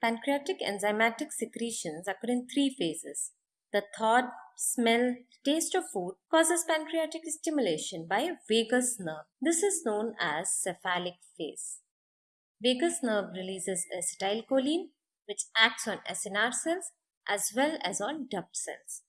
Pancreatic enzymatic secretions occur in three phases. The thought, smell, taste of food causes pancreatic stimulation by a vagus nerve. This is known as cephalic phase. Vagus nerve releases acetylcholine which acts on acinar cells as well as on duct cells.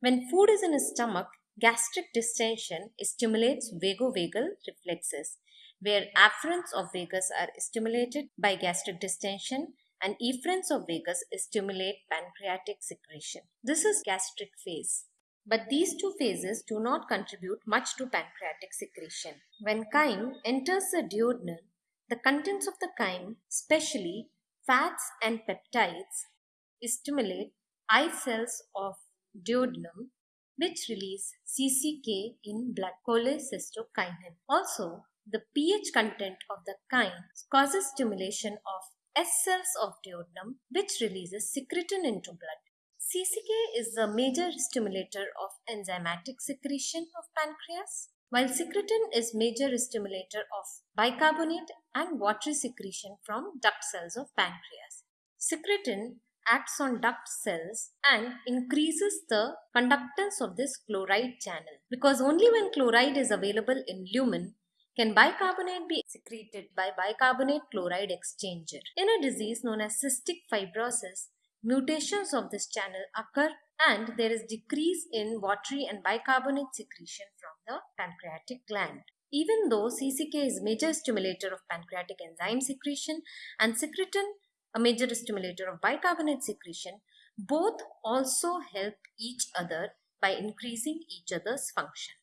When food is in the stomach, gastric distension stimulates vagovagal reflexes where afferents of vagus are stimulated by gastric distension and efferents of vagus stimulate pancreatic secretion. This is gastric phase. But these two phases do not contribute much to pancreatic secretion. When chyme enters the duodenum, the contents of the chyme, especially fats and peptides, stimulate I cells of duodenum which release CCK in blood cholecystokinin. Also, the pH content of the chyme causes stimulation of S cells of duodenum which releases secretin into blood. CCK is the major stimulator of enzymatic secretion of pancreas, while secretin is major stimulator of bicarbonate and watery secretion from duct cells of pancreas. Secretin acts on duct cells and increases the conductance of this chloride channel because only when chloride is available in lumen can bicarbonate be secreted by bicarbonate chloride exchanger? In a disease known as cystic fibrosis, mutations of this channel occur and there is decrease in watery and bicarbonate secretion from the pancreatic gland. Even though CCK is major stimulator of pancreatic enzyme secretion and secretin a major stimulator of bicarbonate secretion, both also help each other by increasing each other's function.